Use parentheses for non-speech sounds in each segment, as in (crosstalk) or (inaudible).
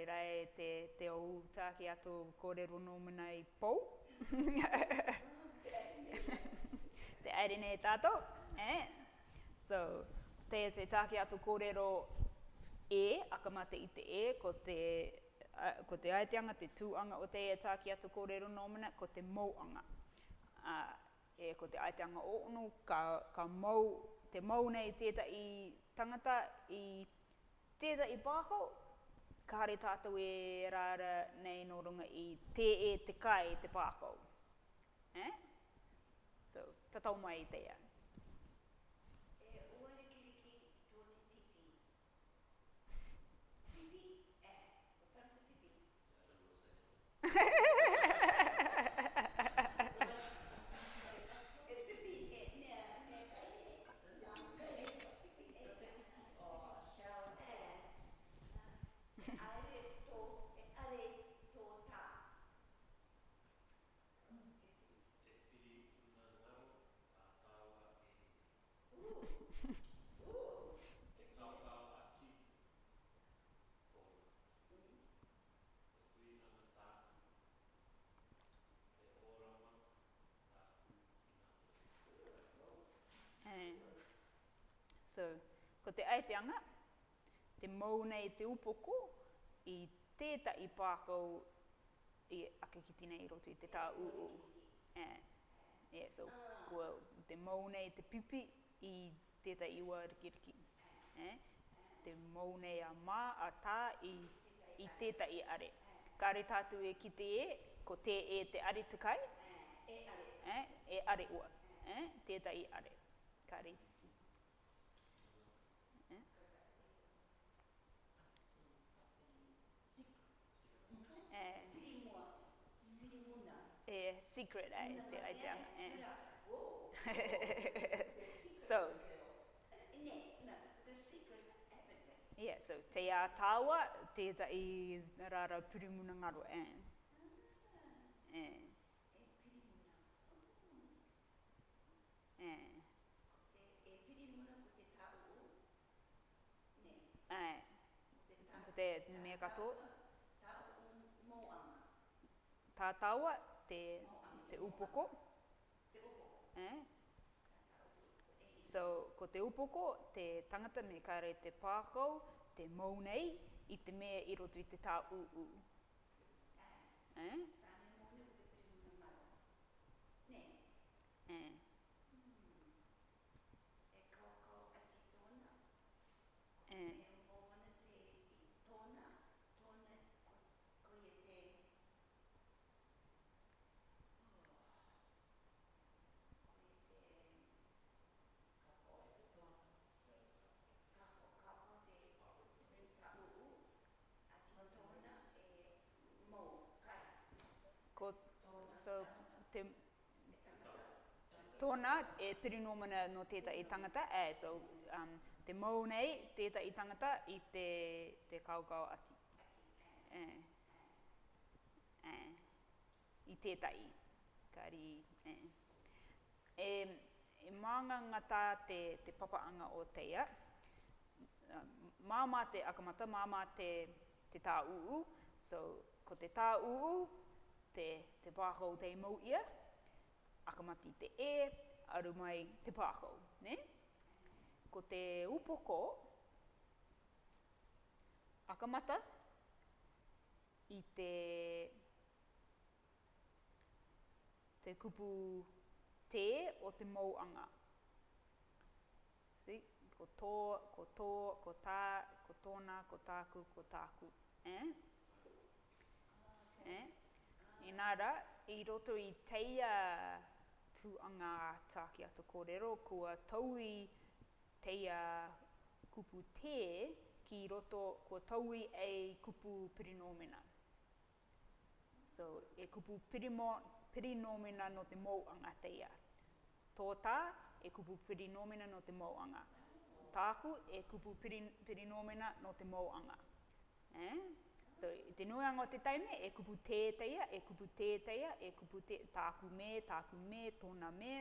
engari te, te o uta ki atu kōrero nō i pou. (laughs) te aere nei tātou. Eh? So, te te tāki atu kōrero e, akamata i te e, ko te, a, ko te aeteanga, te tūanga o te e atu kōrero nō muna, ko te mouanga. e, ko te aeteanga o unu, ka, ka mau te mou nei tētai tangata i te i pāho, kāre tātou e rāra nei no runga i te e te kai te pākau. Eh? So, tatau mai i te So, ko te aeteanga, te mau nei te upoko i teta i pākau i ake ki tine i roto i te tā u Yeah. yeah, so, ko te mau nei te pipi i teta i wā riki riki. Yeah. Te mau nei a mā a tā i, i teta i are. Ka re tātu e ki te e, ko te e te are te E are. Eh? E are ua. Eh? Teta i are. Ka re secret ai eh, no, te ai te Yeah, yeah. Eh. (laughs) the secret. so. yeah, so te a tāua, te ta i rara pirimuna ngaro, eh. Ah, eh. E oh. Eh. Te, e ko te tāu o? Ne. Eh. te Ko te mea katoa. Tāu o moama. Tā tāua, te te upoko. Te upoko. Eh? So, ko te upoko, te tangata me kare te pākau, te mounei, i te mea i roto i te tā u u. Eh? so te tōna e pirinomana no tēta i tangata, e, so um, te mau nei i tangata i te, te kaukau ati. E, e, I tētai, kari, e. E, e ngata te, te papaanga o teia, um, māma te akamata, māma te, te tā uu, so ko te tā uu, te, te pākau te mau ia, akamati te e, aru mai te pākau, ne? Ko te upoko, akamata, i te, te kupu te o te mauanga. See? Ko tō, ko tō, ko tā, ko tōna, ko tāku, ko tāku. Eh? Eh? inara, i roto i teia tuanga ata ki ato kōrero, kua taui teia kupu te ki roto, kua taui e kupu pirinomena. So, e kupu pirimo, pirinomena no te mōanga teia. Tōta, e kupu pirinomena no te mōanga. Tāku, e kupu pirinomena no te mōanga. Eh? So, te nuanga o te taime, e kupu tētaia, e kupu tētaia, e kupu te tāku me, tāku me, tōna me,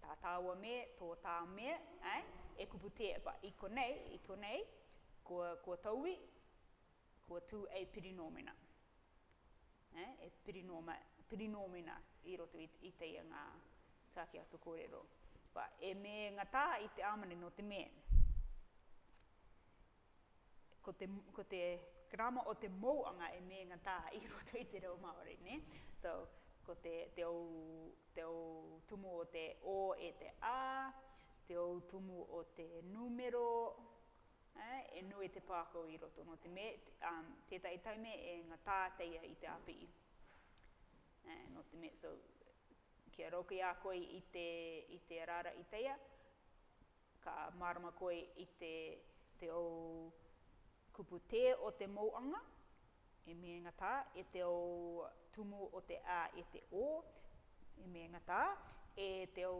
tā tāua me, tō tā me, ai? e kupu te, pa, i konei, i konei, ko, ko tauwi, ko tū e pirinomina. Ai? E pirinoma, pirinomina i roto i, te i teia ngā tāki ato kōrero. e me ngā tā i te amane no te me. Ko te, ko te rama o te mouanga e me ngā tā i (laughs) roto i te reo Māori, ne? So, ko te, te, au, te au tumu o te o e te a, te au tumu o te numero, eh, e nui te pāko i roto. No te me, te, um, tētai taime e ngā tā teia i te api. Eh, no te me, so, kia roki a koe i te, i te rara i teia, ka marama koi i te, te au kupu o te mouanga, e ngata, e te o tumu o te a e te o, e ngata, e te o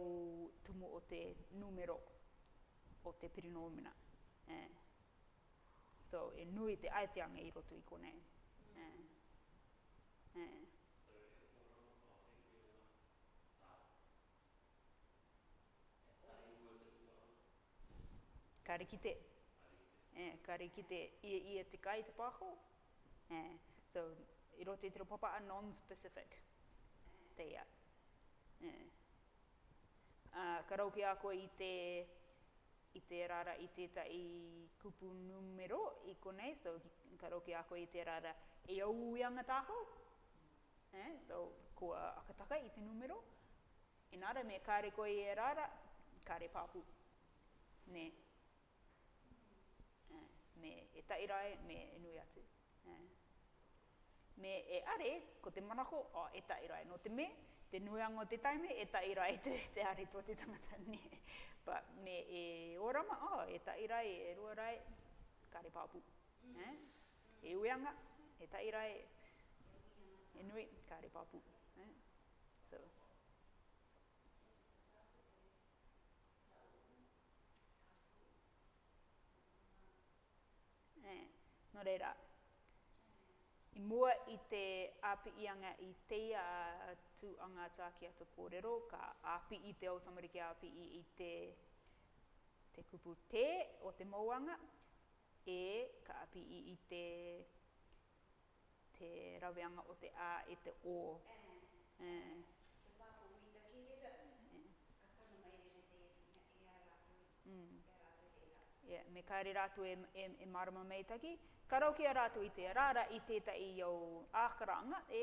tumu o te numero o te pirinomina. E. So, e nui te aeteanga i roto i konei. Eh. Eh. Kare kite e, kare ki te ia ia te kai te pāho. E, so, i roto i papa a non-specific te ia. E. Eh. A, ah, ka rauke a koe i te i te rara i te ta i kupu numero i kone, so ka rauke a koe i te rara e au i anga tāho. E, so, ko a akataka i te numero. E me kare koe i e rara, kare pāpu. Nei me e tairai, me e nui atu. Me e are, ko te manako, o e tairai, no te me, te nuango te taime, e tairai te, te are tō te tangata ne. (laughs) But me e orama, o oh, e tairai, e ruarai, kare pāpū. Eh? E uianga, e tairai, e nui, kare pāpū. Mm. reira. I mua i te āpiianga i te a tu anga tāki ato kōrero, ka āpi i te automariki āpi i, te, te kupu te o te mauanga, e ka āpi i, te, te raweanga o te ā e te o. Eh. Eh. Mm. Yeah, me kaere rātou e, e, e marama meitaki. Ka rau rātou i te rāra i teta i au ākaranga, e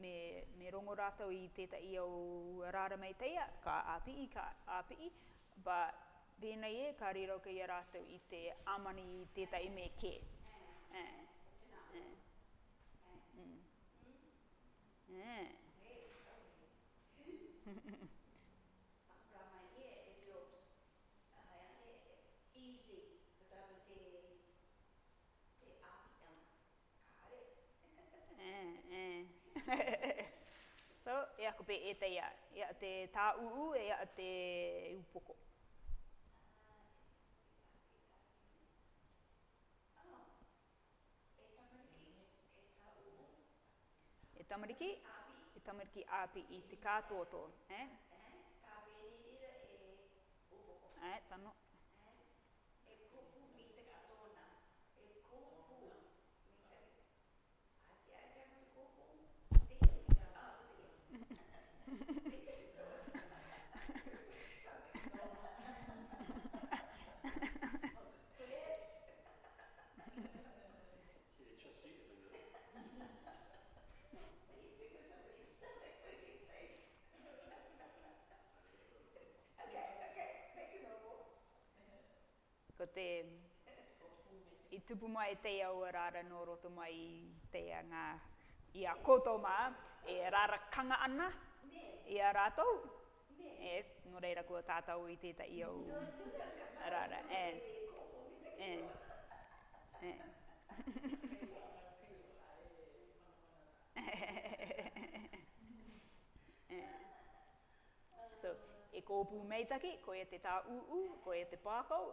me, me rongo rātou i teta i au rāra meitaia, ka āpii, ka āpii, ba pēnei e ka rirau ki rātou i te amani i teta i me kē. Eh. Eh. Eh. Eh. eh. (laughs) pe e te ia, ia te tā uu e ia te upoko. E tamariki, e tamariki api i te kātoto, eh? Eh, tā e upoko. Eh, tano. te i tupu mai e te au rara no roto mai i te anga i a koutou mā e rara kanga ana i a rātou. E, no reira kua tātou i teta i au rara. E, e, e. (laughs) e. So, e kōpū meitaki, ko e te tā uu, ko e te pākau,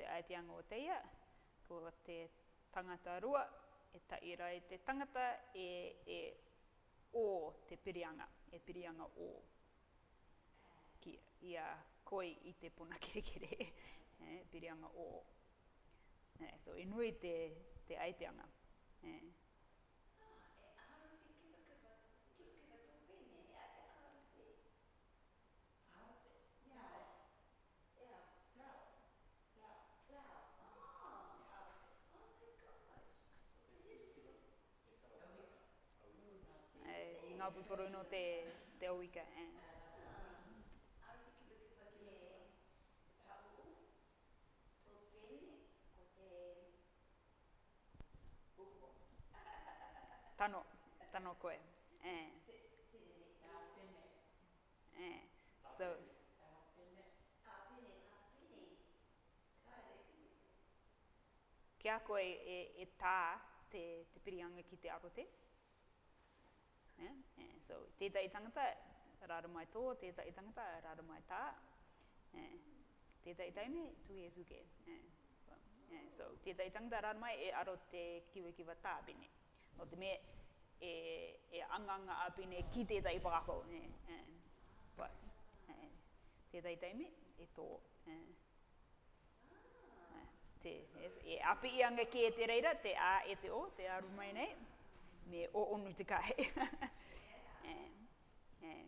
te aeteanga o teia, ko te tangata rua, e taira i te tangata e, e o te pirianga, e pirianga o. Ki, ia koi i te pona (laughs) kerekere, e, pirianga o. E, so, e te, te aeteanga. E. tu toro no te te oika eh tano tano koe eh, eh so Kia koe e, e te, te ki te arote? Yeah. Yeah? Yeah. So, tētai tangata, rāra mai tō, tētai tangata, rāra mai tā. Yeah. Tētai taime, tu he suke. Yeah. Yeah. Eh, so, tētai tangata, rāra mai, e aro te kiwi kiwa tā bine. No te mea, e, e anganga a bine ki tētai pākako. Yeah. Yeah. But, yeah. tētai taime, e tō. Eh, eh, te, e, e api i anga ki e te reira, te a e te o, te a rumai nei me o onu te kahe. (laughs) Eh, eh.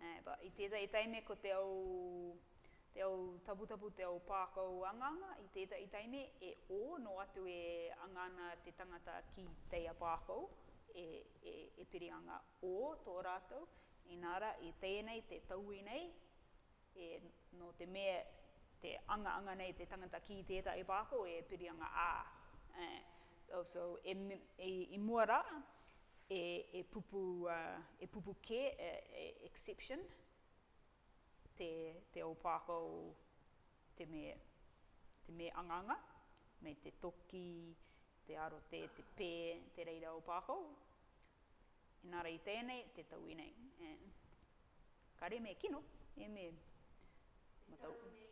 eh. But i tētai taime ko te au, te au tabu tabu te au pākau anganga, i tētai taime e o no atu e angana te tangata ki teia pākau, e, e, e pirianga o tō rātou, inara i nei, te tauinei, e, no te mea te anga anga nei te tangata ki tētā e pāko e pirianga ā. Uh, eh, also, so, e, e, e muara, e, e, pupu, uh, e pupu ke, e, e exception, te, te o pāko te me, te me anga, anga, me te toki, te aro te, te pē, te reira o pāko. Inara i tēnei, te tau i nei. Uh, kare me kino, e me matau. Tau me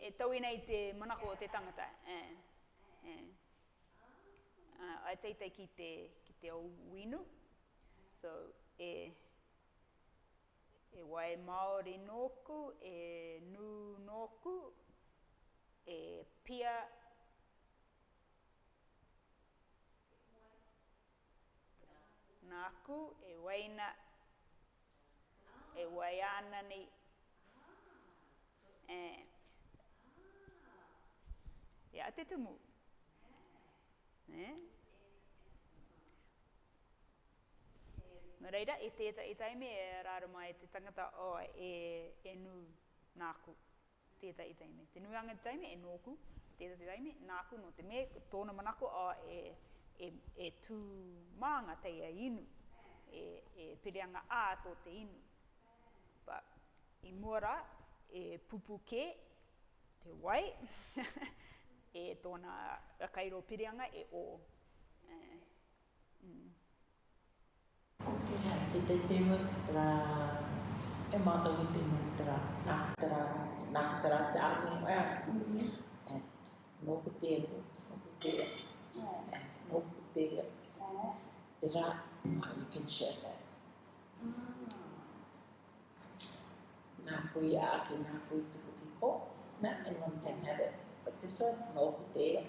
e tau i nei te manako o te tangata. E, e. Uh, teitei ki te, ki te o winu. So, e, e wai Māori nōku, e nū nōku, e pia nāku, e waina, e wai ānani. E, E a te tumu. Ne? Nō reira, e tēta i taime e rāra e mai te tangata o e, e nū nāku. Tēta i e taime. Te nuanga i taime e nōku. Tēta i taime, nāku no te me, tōna manako o e, e, e tū mānga teia inu. E, e pirianga ā tō te inu. Pa, i mōra, e pupuke, te wai. (laughs) e tōna kairo pirianga e o. Te te te mo te tra, e mātou ki te mo te tra, nā te tra, nā te tra te āmu mo mm-hmm. ea. Nō ku te mo, nō ku te, nō mm-hmm. ku te, mm-hmm. te rā, you e share that. Nā kui a ake, nā kui tuku ki ko, nā, and one can have it. But this one, no, they,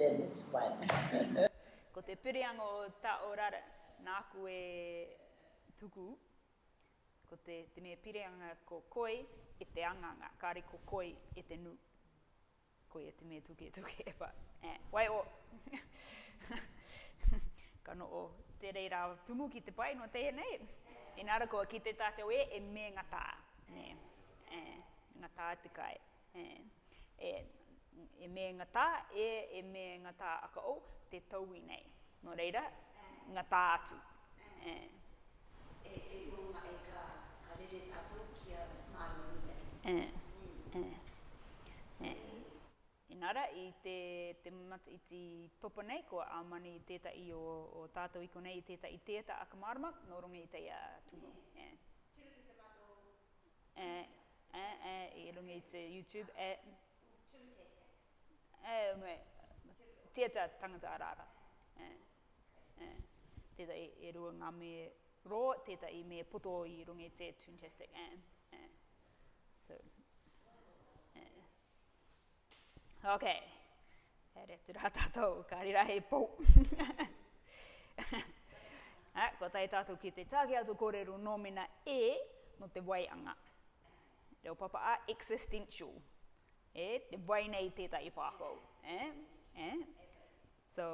then it's fine. (laughs) Ko te piriango o ta o rara, nā koe tuku, ko te, te mea pirianga ko koi e te anganga, kāre ko koi e te nu. Koi e te mea tuke e tuke e pa. Eh, wai o. (laughs) ka no o te reira tumu ki te pai no te e nei. E nara koa ki te tātou e, e me ngatā. Ne. Eh, ngatā te kai. Eh e, e me ngata, e, e me ngata aka o, te taui nei. No reira, ngata atu. E, e, e, e, ka e, e, e, e, e, Nara, i te, te mati, i te topa nei, ko a mani teta i o, o tātou iko nei, i teta i teta a marma, no rongi i teia tūmo. Yeah. Yeah. Tūra te te mato? E, e, e, i runga i te YouTube. Yeah. Eh e me tieta tangata araka e eh, e eh, tieta e, rua ngā me ro tieta i me puto i rungi te tunchestic e e so e ok e re tira tātou kāri rahe pō (laughs) a, ah, ko tai tātou ki te tāke atu kōreru nōmina e no te waianga reo papa a existential e te wai nei tētai pākou. E? E? So,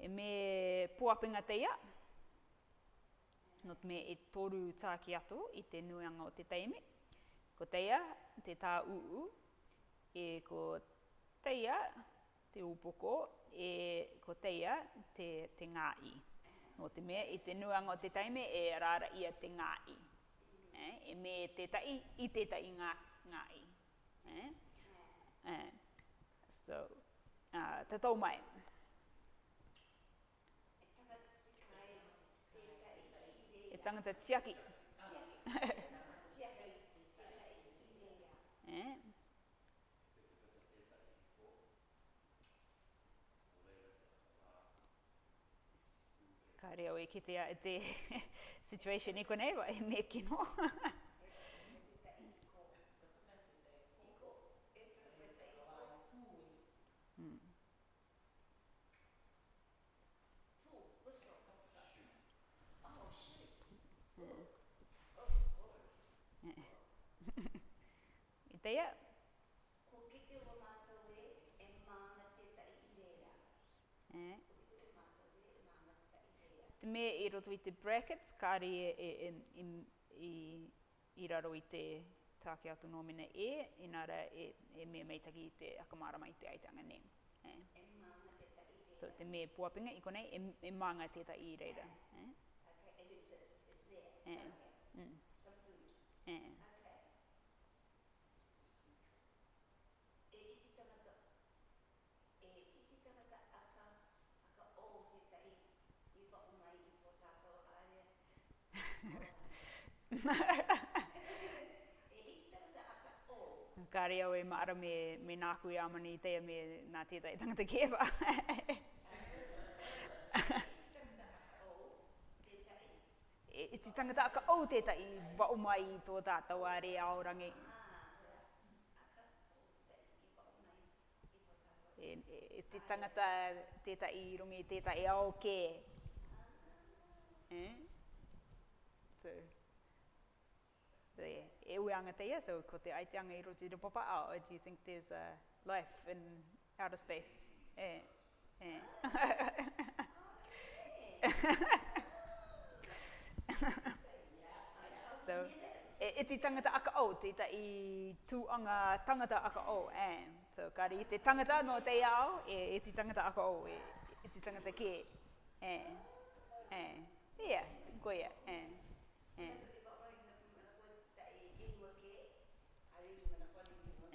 e me puapinga teia, not me e toru tāki ato i te nuanga o te taimi. Ko te ia, te tā uu, e ko teia, te upoko, e ko te ia, te, te ngāi. No te mea, i te nuanga o te taime, e rāra ia te ngāi. E, e me te tai, i te tai ngā, ngāi. E? Eh. So, uh, te tau mai. E tangata tiaki. Tiaki. (laughs) Eh? Ka reo e kitea e te (laughs) situation i konei wa e me kino. (laughs) te mea i roto i te brackets, kāre e, e, e i, i, raro i te tāke atu nōmina e, inara e, e mea meitaki i te akamārama i te aitanga ne. Eh? so te mea puapinga i konei, e, e mānga te ta i reira. Eh? Eh? Ka rea oe maara me, me nā kui amani i teia me nā tētai tangata kēwha. I ti tangata aka au tētai wa umai i tō tātou a rea aorangi. e, e, e ti tangata tētai i rungi tētai au kē. Eh? e ue anga te so ko te aite anga i roti do papa ao, oh, do you think there's a life in outer space? Eh, eh. (laughs) so, e, e ti tangata aka o, te ta i tu anga tangata aka o, eh. So, kari i te tangata no te ia ao, e, e ti tangata aka o, e, e ti tangata ke, eh. Eh, yeah, go yeah,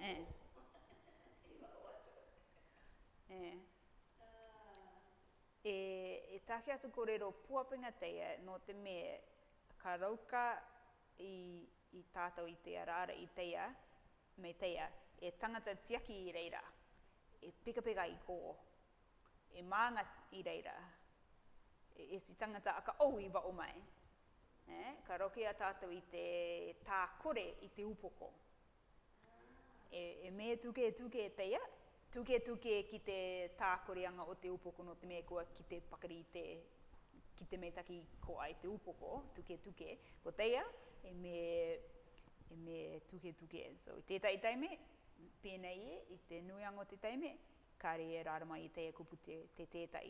Eh. Eh. eh. E, e tahi atu kōrero puapenga teia no te me ka rauka i, i tātou i te rāra i teia, me teia, e tangata tiaki i reira, e pika pika i kō, e maanga i reira, e, e ti tangata aka au i wao mai. Eh? Ka roke a tātou i te tā kore i te upoko e, e me tuke tuke e teia, tuke tuke ki te tākoreanga o te upoko no te mekoa ki te pakari te, ki te meitaki ko ai te upoko, tuke tuke, ko teia, e me, e me tuke tuke. So, i tētai taime, pēnei e, i te o te taime, kare e rārama i teia kupu te, te tētai.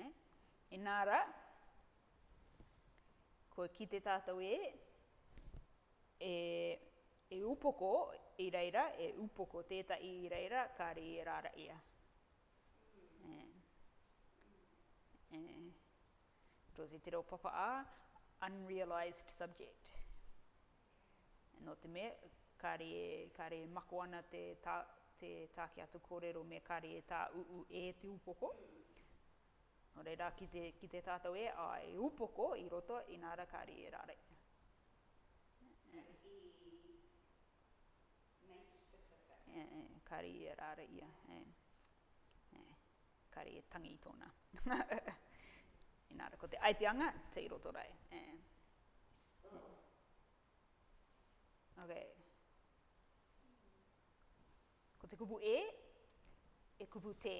Eh? E nāra, ko ki te tātou e, e e upoko i reira, e upoko teta i reira, ka re e rara ia. E. e te reo papa a, unrealized subject. E no te me, ka re, ka mako ana te, ta, te tāke atu kōrero me ka re tā uu e te upoko. No reira, ki te, ki te tātou e, a e upoko i roto i nāra ka re e rara eh, e rāra ia, eh, eh, e tangi tōna. (laughs) Inara, ko te aiteanga, te iroto rai. Eh. Okay. Ko te kupu e, e kupu te.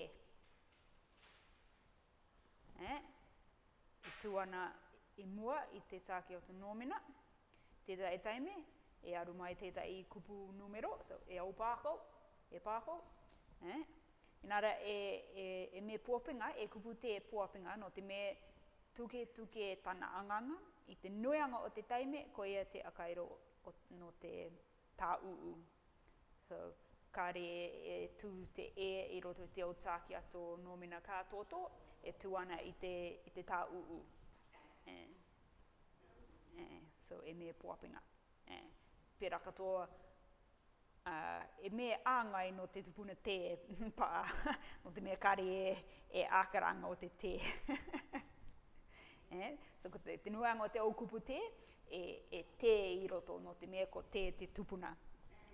Eh? E tuana i mua i te tāke o te nōmina, tētai e taimi e aru mai tētai i kupu numero, so e au pākau, e pāho. Eh? Inara, e, e, e me pōpinga, e kupu te pōpinga, no te me tuke tuke tana anganga, i te nuianga o te taime, ko ia te akairo o, no te tā uu. So, kare e, e tū te e i roto te o tāki ato nōmina kā tōtō, e tū ana i te, i te tā uu. Eh? Eh? So, e me pōpinga. Eh? Pera katoa, uh, e mea āngai no te tupuna te (laughs) pā, no te mea kare e, e ākaranga o te te. (laughs) eh? So, ko te, te o te aukupu te, e, e te i roto no te mea ko te te tupuna.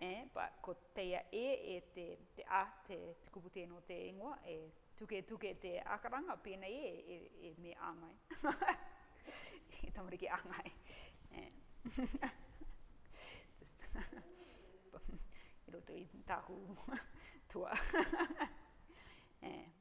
Eh? Pā, ko teia e, e te, te a, te, te kupu no te ingoa, e tuke tuke te ākaranga, pēnei e, e, e mea āngai. I (laughs) e tamariki āngai. Eh? i roto i tahu (laughs) tua. (laughs) eh.